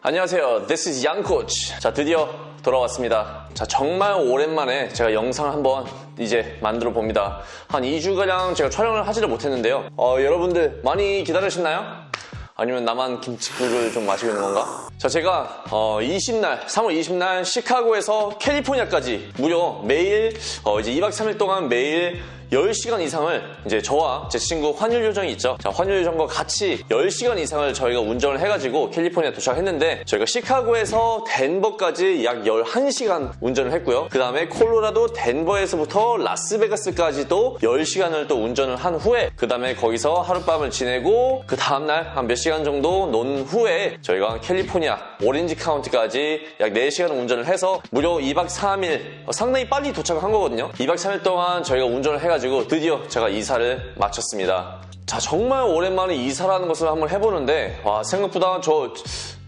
안녕하세요. This is 양 코치. 자, 드디어 돌아왔습니다. 자, 정말 오랜만에 제가 영상을 한번 이제 만들어 봅니다. 한 2주가량 제가 촬영을 하지를 못했는데요. 어, 여러분들 많이 기다리셨나요? 아니면 나만 김치국을 좀 마시고 있는 건가? 자, 제가 어, 20날, 3월 20날 시카고에서 캘리포니아까지 무려 매일 어, 이제 2박 3일 동안 매일 10시간 이상을 이제 저와 제 친구 환율 요정이 있죠. 자, 환율 요정과 같이 10시간 이상을 저희가 운전을 해가지고 캘리포니아 도착했는데 저희가 시카고에서 덴버까지 약 11시간 운전을 했고요. 그 다음에 콜로라도 덴버에서부터 라스베가스까지도 10시간을 또 운전을 한 후에 그 다음에 거기서 하룻밤을 지내고 그 다음날 한 몇 시간 정도 논 후에 저희가 캘리포니아 오렌지 카운티까지 약 4시간 운전을 해서 무려 2박 3일 어, 상당히 빨리 도착을 한 거거든요. 2박 3일 동안 저희가 운전을 해가지고 드디어 제가 이사를 마쳤습니다. 자 정말 오랜만에 이사라는 것을 한번 해보는데 와 생각보다 저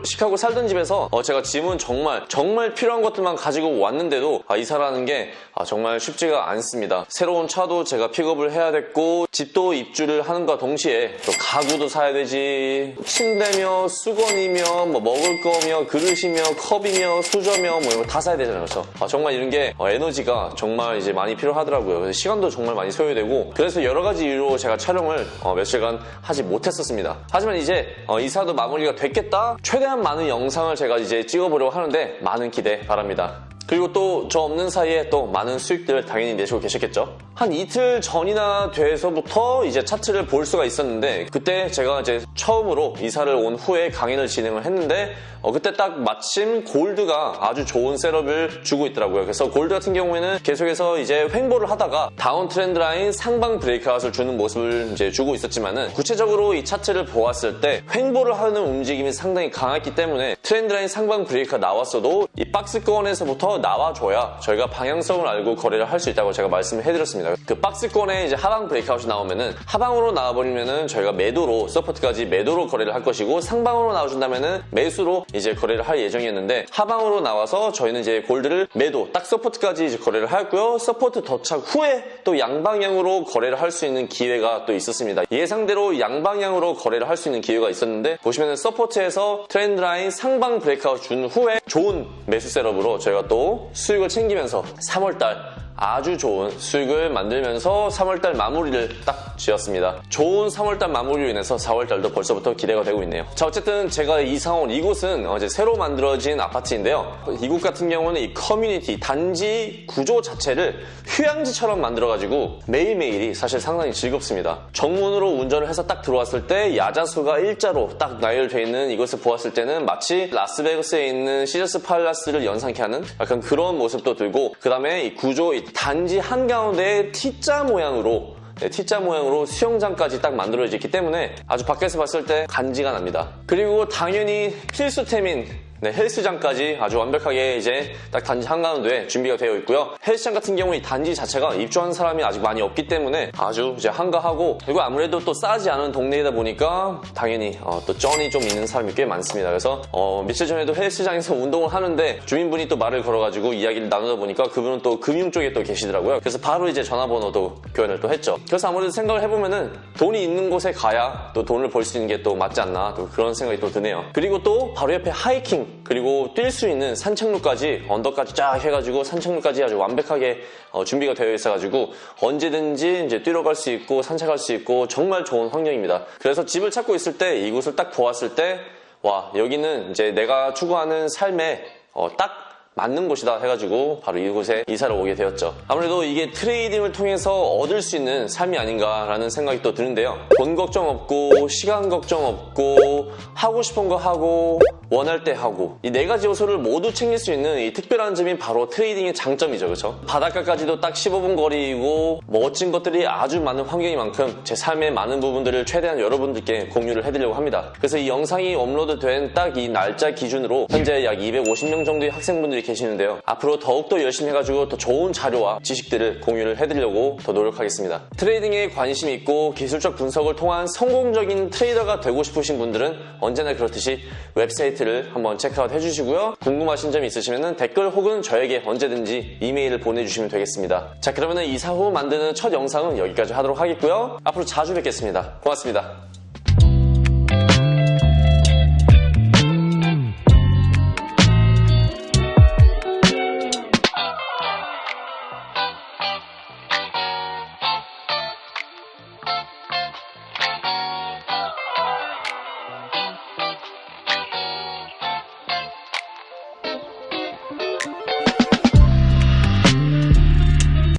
시카고 살던 집에서 어, 제가 짐은 정말 정말 필요한 것들만 가지고 왔는데도 아, 이사라는 게 아, 정말 쉽지가 않습니다. 새로운 차도 제가 픽업을 해야 됐고 집도 입주를 하는과 동시에 또 가구도 사야 되지 침대며 수건이며 뭐 먹을 거며 그릇이며 컵이며 수저며 뭐 이런 거 다 사야 되잖아요. 그렇죠? 아, 정말 이런 게 어, 에너지가 정말 이제 많이 필요하더라고요. 시간도 정말 많이 소요되고 그래서 여러 가지 이유로 제가 촬영을 어, 며칠간 하지 못했었습니다. 하지만 이제 어, 이사도 마무리가 됐겠다. 최대한 많은 영상을 제가 이제 찍어보려고 하는데 많은 기대 바랍니다. 그리고 또 저 없는 사이에 또 많은 수익들을 당연히 내시고 계셨겠죠. 한 이틀 전이나 돼서부터 이제 차트를 볼 수가 있었는데 그때 제가 이제 처음으로 이사를 온 후에 강의를 진행을 했는데 어, 그때 딱 마침 gold가 아주 좋은 setup을 주고 있더라고요. 그래서 골드 같은 경우에는 계속해서 이제 횡보를 하다가 down trend line 상방 breakout을 주는 모습을 이제 주고 있었지만은 구체적으로 이 차트를 보았을 때 횡보를 하는 움직임이 상당히 강했기 때문에 trend line 상방 break가 나왔어도 이 박스권에서부터 나와줘야 저희가 방향성을 알고 거래를 할 수 있다고 제가 말씀을 해드렸습니다. 그 박스권에 이제 하방 breakout이 나오면은 하방으로 나와버리면은 저희가 매도로 support까지 매도로 거래를 할 것이고 상방으로 나와준다면은 매수로 이제 거래를 할 예정이었는데 하방으로 나와서 저희는 이제 gold를 매도 딱 support까지 이제 거래를 하였고요. support 도착 후에 또 양방향으로 거래를 할 수 있는 기회가 또 있었습니다. 예상대로 양방향으로 거래를 할 수 있는 기회가 있었는데 보시면은 support에서 trend line 상방 breakout 준 후에 좋은 매수 setup으로 저희가 또 수익을 챙기면서 3월달 아주 좋은 수익을 만들면서 3월달 마무리를 딱 지었습니다. 좋은 3월달 마무리로 인해서 4월달도 벌써부터 기대가 되고 있네요. 자 어쨌든 제가 이사 온 이곳은 어제 새로 만들어진 아파트인데요. 이곳 같은 경우는 이 커뮤니티 단지 구조 자체를 휴양지처럼 만들어가지고 매일매일이 사실 상당히 즐겁습니다. 정문으로 운전을 해서 딱 들어왔을 때 야자수가 일자로 딱 나열되어 있는 이것을 보았을 때는 마치 라스베가스에 있는 Caesars Palace를 연상케 하는 약간 그런 모습도 들고 그 다음에 이 구조 이 단지 한가운데 T자 모양으로 네, T자 모양으로 수영장까지 딱 만들어져 있기 때문에 아주 밖에서 봤을 때 간지가 납니다. 그리고 당연히 필수템인 네, 헬스장까지 아주 완벽하게 이제 딱 단지 한가운데 준비가 되어 있고요. 헬스장 같은 경우 이 단지 자체가 입주한 사람이 아직 많이 없기 때문에 아주 이제 한가하고 그리고 아무래도 또 싸지 않은 동네이다 보니까 당연히 어, 또 쩐이 좀 있는 사람이 꽤 많습니다. 그래서 어, 며칠 전에도 헬스장에서 운동을 하는데 주민분이 또 말을 걸어가지고 이야기를 나누다 보니까 그분은 또 금융 쪽에 또 계시더라고요. 그래서 바로 이제 전화번호도 교환을 또 했죠. 그래서 아무래도 생각을 해보면은 돈이 있는 곳에 가야 또 돈을 벌 수 있는 게 또 맞지 않나 또 그런 생각이 또 드네요. 그리고 또 바로 옆에 하이킹 그리고 뛸 수 있는 산책로까지 언덕까지 쫙 해가지고 산책로까지 아주 완벽하게 어, 준비가 되어 있어가지고 언제든지 이제 뛰러 갈 수 있고 산책할 수 있고 정말 좋은 환경입니다. 그래서 집을 찾고 있을 때 이곳을 딱 보았을 때 와 여기는 이제 내가 추구하는 삶에 어, 딱 맞는 곳이다 해가지고 바로 이곳에 이사를 오게 되었죠. 아무래도 이게 트레이딩을 통해서 얻을 수 있는 삶이 아닌가라는 생각이 또 드는데요. 돈 걱정 없고 시간 걱정 없고 하고 싶은 거 하고 원할 때 하고 이 네 가지 요소를 모두 챙길 수 있는 이 특별한 점이 바로 trading의 장점이죠. 그렇죠? 바닷가까지도 딱 15분 거리이고 멋진 것들이 아주 많은 환경인 만큼 제 삶의 많은 부분들을 최대한 여러분들께 공유를 해드리려고 합니다. 그래서 이 영상이 업로드된 딱 이 날짜 기준으로 현재 약 250명 정도의 학생 분들이 계시는데요. 앞으로 더욱더 열심히 해가지고 더 좋은 자료와 지식들을 공유를 해드리려고 더 노력하겠습니다. trading에 관심이 있고 기술적 분석을 통한 성공적인 trader가 되고 싶으신 분들은 언제나 그렇듯이 웹사이트를 한번 체크아웃 해주시고요. 궁금하신 점이 있으시면 댓글 혹은 저에게 언제든지 이메일을 보내주시면 되겠습니다. 자 그러면 이사 후 만드는 첫 영상은 여기까지 하도록 하겠고요. 앞으로 자주 뵙겠습니다. 고맙습니다.